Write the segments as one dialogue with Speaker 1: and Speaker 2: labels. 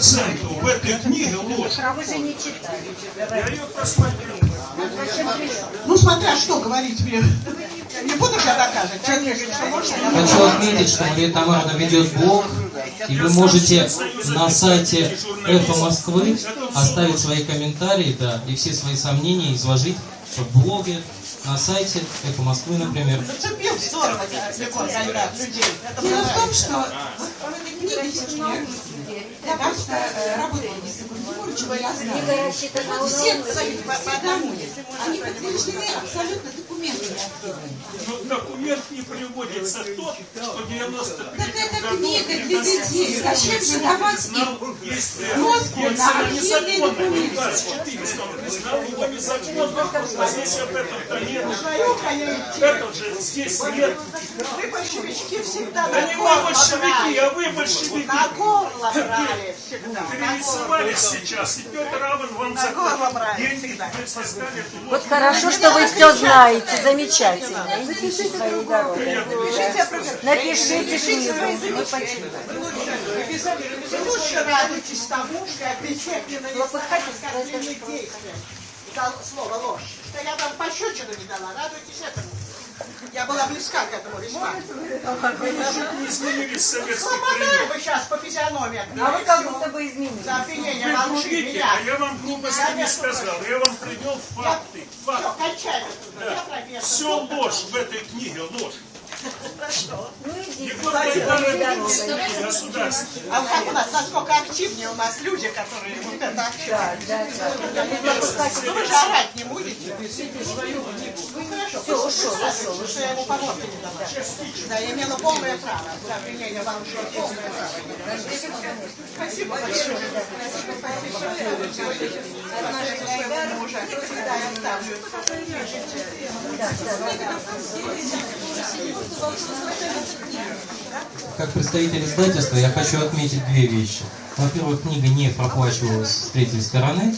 Speaker 1: процентов в этой книге ложь.
Speaker 2: А вы же не читали.
Speaker 1: Я ее просмотрел.
Speaker 3: Ну, смотря что говорить мне. Не буду я доказывать. Человек говорит, что можно, я могу.
Speaker 4: Хочу отметить, что Мария Тамаровна ведет блог, и вы можете на сайте «Эхо Москвы» оставить свои комментарии, да, и все свои сомнения изложить в блоге, на сайте «Эхо Москвы», например.
Speaker 3: Зацепил здорово, Гальдат, людей.
Speaker 5: Дело в том, что вот в этой все-таки я э, знаю.
Speaker 2: на
Speaker 5: все подания, они подтверждены абсолютно документами.
Speaker 1: Но документ не приводится тот, что в 95
Speaker 5: Так это книга для детей. Зачем же давать им Мозгу на архивные документы.
Speaker 1: 400, он признал его незаконно, а здесь об этом-то нет.
Speaker 3: Шлюха я идти.
Speaker 1: Это же здесь нет.
Speaker 3: Вы большевички всегда
Speaker 1: Да не вы
Speaker 3: горло
Speaker 1: большевики, а вы большевики.
Speaker 3: На горло брали всегда. на
Speaker 1: Перерисовались
Speaker 3: горло.
Speaker 1: Сейчас, вам
Speaker 3: На
Speaker 1: деньги,
Speaker 2: Вот хорошо, что вы все знаете. Замечательно. Идите своей дорогой. Напишите книгу. Мы почитаем.
Speaker 3: Вы лучше- радуйтесь тому, что я причеплена не оскорбленные действия. Слово ложь. Что я вам пощечину не дала. Радуйтесь этому. Я была близка к этому весьма.
Speaker 1: Вы изменились советских
Speaker 3: Слобода
Speaker 1: времен.
Speaker 3: вы сейчас по физиономии.
Speaker 2: А вы как будто бы изменились.
Speaker 3: За обвинение
Speaker 1: другите,
Speaker 3: меня.
Speaker 1: а я вам глупости не сказал. Я вам привел факты.
Speaker 3: Все, кончай.
Speaker 1: Все ложь в этой книге, ложь. Государство.
Speaker 3: А как у нас, насколько активнее у нас люди, которые вот это активно.
Speaker 2: Да, да.
Speaker 3: Вы же орать не будете. Ну хорошо, все, ушел, ушел, что я ему помочь не дала. Да, я имела полное право. За обвинение вам ушло полное право. Спасибо большое. Спасибо большое. Отношения к своему мужу. Да, я оставлю.
Speaker 4: Как представитель издательства я хочу отметить две вещи. Во-первых, книга не проплачивалась с третьей стороны,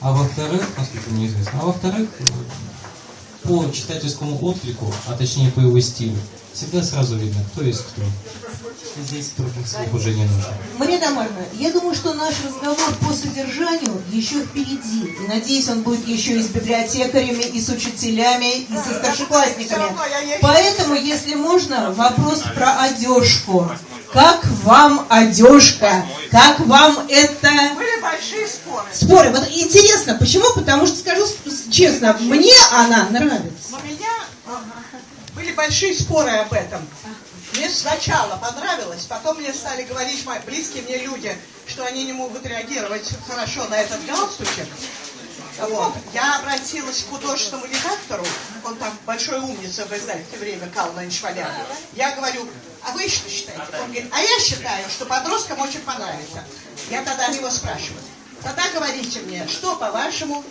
Speaker 4: а во-вторых, насколько мне известно, а во-вторых, по читательскому отклику, а точнее по его стилю, всегда сразу видно, кто есть кто. Здесь других слов уже не нужно.
Speaker 5: Мария Тамаровна, я думаю, что наш разговор по содержанию еще впереди. И надеюсь, он будет еще и с библиотекарями, и с учителями, и со старшеклассниками. Поэтому, если можно, вопрос про одежку. Как вам одежка? Как вам это...
Speaker 3: Были большие споры.
Speaker 5: Споры. Вот интересно, почему? Потому что, скажу честно, мне она нравится.
Speaker 3: У меня были большие споры об этом. Мне сначала понравилось, потом мне стали говорить мои близкие мне люди, что они не могут реагировать хорошо на этот галстучек. Вот. Я обратилась к художественному редактору, он там большой умница в издательстве «Время» Кал Валян. Я говорю, а вы что считаете? Он говорит, а я считаю, что подросткам очень понравится. Я тогда его спрашиваю. Тогда говорите мне, что, по-вашему,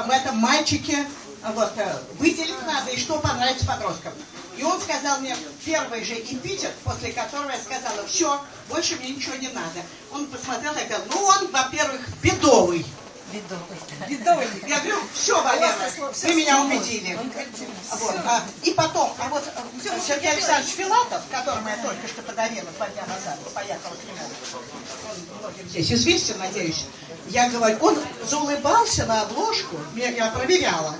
Speaker 3: в этом мальчике вот, э, выделить надо и что понравится подросткам. И он сказал мне первый же эпитет, после которого я сказала, все, больше мне ничего не надо. Он посмотрел и говорил, ну он, во-первых, бедовый. Бедовый. Я говорю, все, Валера, вы меня убедили. Вот, а, и потом, а вот э, Сергей Александрович Филатов, которому я только что подарила два дня назад, поехала к нему, он многим здесь известен, надеюсь, я говорю, он заулыбался на обложку, я проверяла,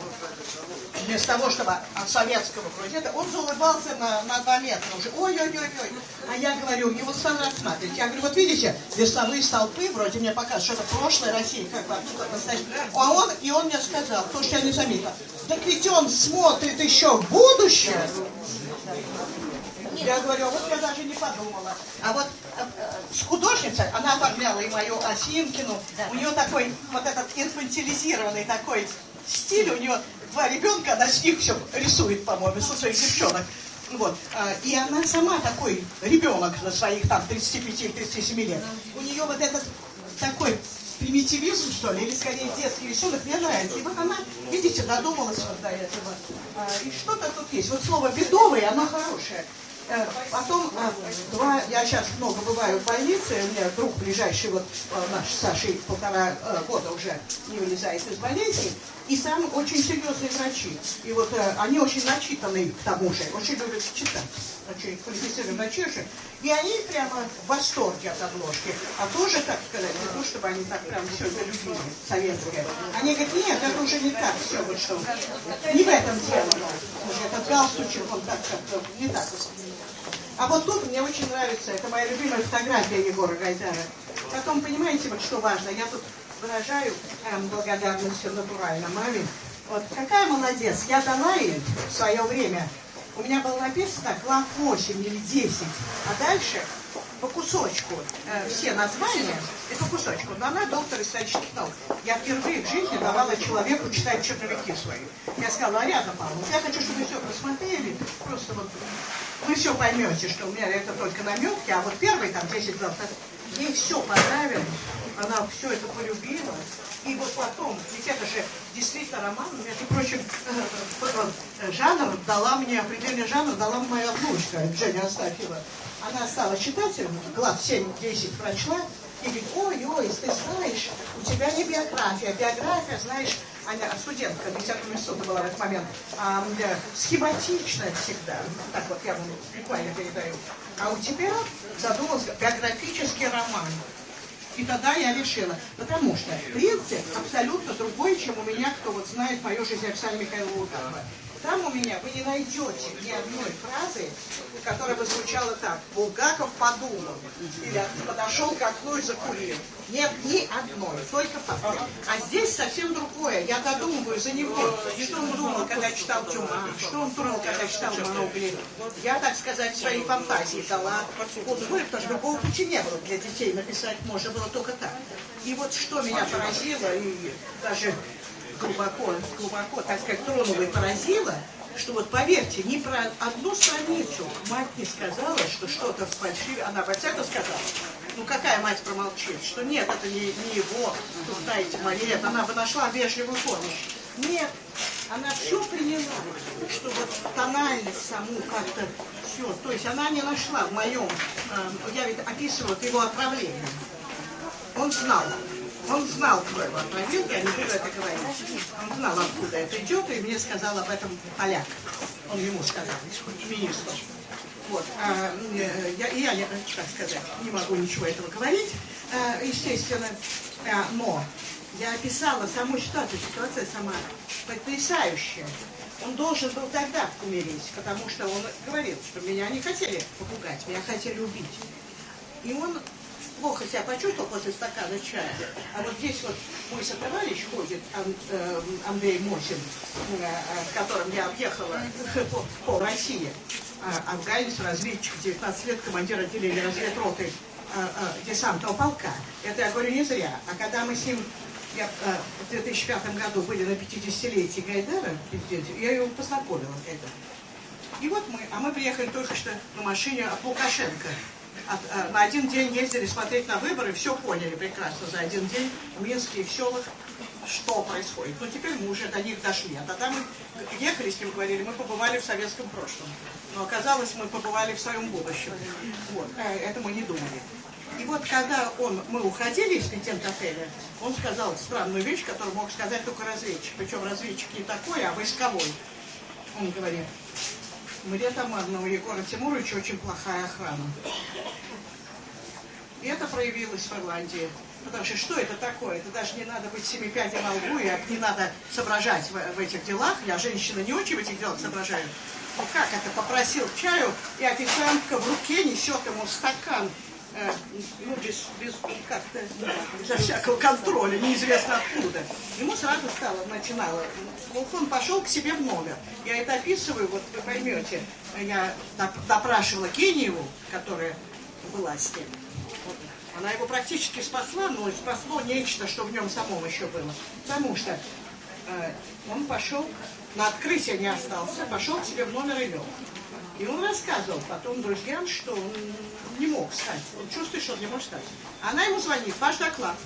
Speaker 3: вместо того, чтобы от советского крузета, он заулыбался на, на два метра уже. Ой-ой-ой-ой. А я говорю, его сразу рассматривать. Я говорю, вот видите, весовые столпы, вроде мне показывают, что это прошлое России, как настоящее. А он, и он мне сказал, то, что я не заметила, так ведь он смотрит еще в будущее. Я говорю, а вот я даже не подумала. А вот э, э, с художницей, она оформляла и мою Осинкину, у нее такой, вот этот инфантилизированный такой стиль, у нее два ребенка, она с них все рисует, по-моему, со своих девчонок. Вот. а, И она сама такой ребенок на своих там 35-37 лет. У нее вот этот такой примитивизм, что ли, или скорее детский рисунок, мне нравится. И вот она, видите, додумалась вот до этого. А, И что-то тут есть. Вот слово «бедовый», оно хорошее. Э, Потом, э, два, я сейчас много бываю в больнице, у меня друг ближайший, вот э, наш Сашей полтора года уже не вылезает из больницы, и сам очень серьезные врачи. И вот они очень начитанные к тому же, очень любят читать. Очень квалифицированные врачи очень. И они прямо в восторге от обложки. А тоже, так сказать, не то, чтобы они так прям все это любили, советское. Они говорят, нет, это уже не так все, вот что. Не в этом дело. Этот галстучек, он так как-то не так. А вот тут мне очень нравится, это моя любимая фотография Егора Гайдара. Потом, понимаете, вот что важно, я тут выражаю эм, благодарность натурально маме. Вот какая молодец, я дала ей в свое время, у меня было написано класс 8 или 10, а дальше по кусочку э, все названия и по кусочку. Но она доктор исторических наук. Я впервые в жизни давала человеку читать черновики свои. Я сказала, Ариадна Павловна, я хочу, чтобы вы все просмотрели, просто вот вы все поймете, что у меня это только наметки, а вот первый там 10 глав, ей все понравилось, она все это полюбила. И вот потом, ведь это же действительно роман, между прочим, э, жанр дала мне, определенный жанр дала моя внучка Женя Астафьева. Она стала читателем, глав 7-10 прочла, и говорит, ой, ой, ты знаешь, у тебя не биография, биография, знаешь, она студентка 10 института была в этот момент, а, да, схематичная всегда, так вот я вам буквально передаю. А у тебя задумался биографический роман. И тогда я решила, потому что принцип абсолютно другой, чем у меня, кто вот знает мою жизнь Оксана Михайловна Луканова. Там у меня вы не найдете ни одной фразы, которая бы звучала так. Булгаков подумал. Или подошел к окну и закурил. Нет, ни одной, только факты. А здесь совсем другое. Я додумываю за него. Что он думал, когда читал Тюма? Что он думал, когда читал Маугли? Я, так сказать, своей фантазии дала вот потому что другого пути не было для детей написать. Можно было только так. И вот что меня поразило, и даже глубоко, глубоко, так сказать, тронула и поразила, что вот поверьте, ни про одну страницу мать не сказала, что что-то фальшивое. Она во всяком сказала. Ну какая мать промолчит, что нет, это не, не его, тут знаете, Мария, она бы нашла вежливую помощь. Нет, она все приняла, что вот тональность саму как-то все. То есть она не нашла в моем, э, я ведь описывала его отправление. Он знал, он знал, кто его я не буду это говорить. Он знал, откуда это идет, и мне сказал об этом поляк. Он ему сказал, министр. Вот, а, э, я, я, я, так сказать, не могу ничего этого говорить, а, естественно, а, но я описала саму ситуацию, ситуация сама потрясающая. Он должен был тогда умереть, потому что он говорил, что меня не хотели попугать, меня хотели убить. И он плохо себя почувствовал после стакана чая. А вот здесь вот мой сотоварищ ходит, Ан, э, Андрей Мосин, э, с которым я объехала по, России. Афганец, разведчик, 19 лет, командир отделения разведроты а, а, десантного полка. Это я говорю не зря. А когда мы с ним я, а, в 2005 году были на 50-летии Гайдара, я его познакомила Гайдара. И вот мы, а мы приехали только что на машине от Лукашенко. От, а, на один день ездили смотреть на выборы, все поняли прекрасно за один день в Минске и в селах, что происходит. Но теперь мы уже до них дошли. А тогда мы ехали с ним, говорили, мы побывали в советском прошлом. Но оказалось, мы побывали в своем будущем. Вот. А это мы не думали. И вот когда он, мы уходили из контент-отеля, он сказал странную вещь, которую мог сказать только разведчик. Причем разведчик не такой, а войсковой. Он говорит, мне Тамарна у Егора Тимуровича очень плохая охрана. И это проявилось в Ирландии. Потому что что это такое? Это даже не надо быть семи пядей на лбу, и не надо соображать в, в этих делах. Я женщина не очень в этих делах соображаю. Ну как это? Попросил чаю, и официантка в руке несет ему стакан ну, без, без как-то, безо всякого контроля, неизвестно откуда. Ему сразу стало, начинало. Он пошел к себе в номер. Я это описываю, вот вы поймете. Я допрашивала Кениеву, которая была с ним. Она его практически спасла, но спасло нечто, что в нем самом еще было. Потому что э, он пошел, на открытие не остался, пошел к себе в номер и лег. И он рассказывал потом друзьям, что он не мог встать. Он чувствует, что он не может встать. Она ему звонит, ваш доклад.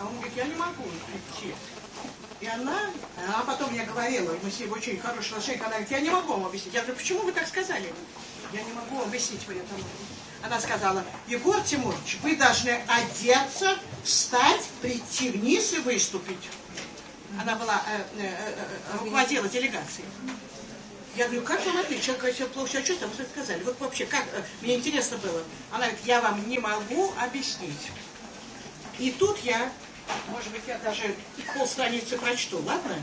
Speaker 3: А он говорит, я не могу идти. И она, а потом я говорила, мы с ней очень хорошие отношения, она говорит, я не могу вам объяснить. Я говорю, почему вы так сказали? я не могу объяснить вы этому. Она сказала, Егор Тимурович, вы должны одеться, встать, прийти вниз и выступить. Она была, э, э, э, руководила делегацией. Я говорю, как вам ответить? Человек говорит, я плохо себя чувствую, а вы сказали. Вот вообще, как, э, мне интересно было. Она говорит, я вам не могу объяснить. И тут я, может быть, я даже полстраницы прочту, ладно?